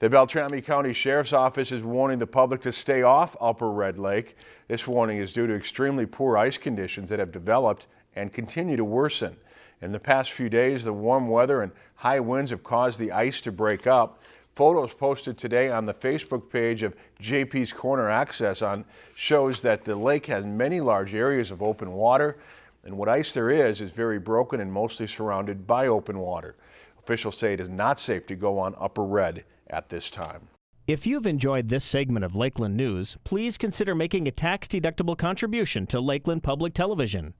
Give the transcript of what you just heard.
The Beltrami County Sheriff's Office is warning the public to stay off Upper Red Lake. This warning is due to extremely poor ice conditions that have developed and continue to worsen. In the past few days, the warm weather and high winds have caused the ice to break up. Photos posted today on the Facebook page of JP's Corner Access on shows that the lake has many large areas of open water and what ice there is is very broken and mostly surrounded by open water. Officials say it is not safe to go on Upper Red at this time. If you've enjoyed this segment of Lakeland News, please consider making a tax-deductible contribution to Lakeland Public Television.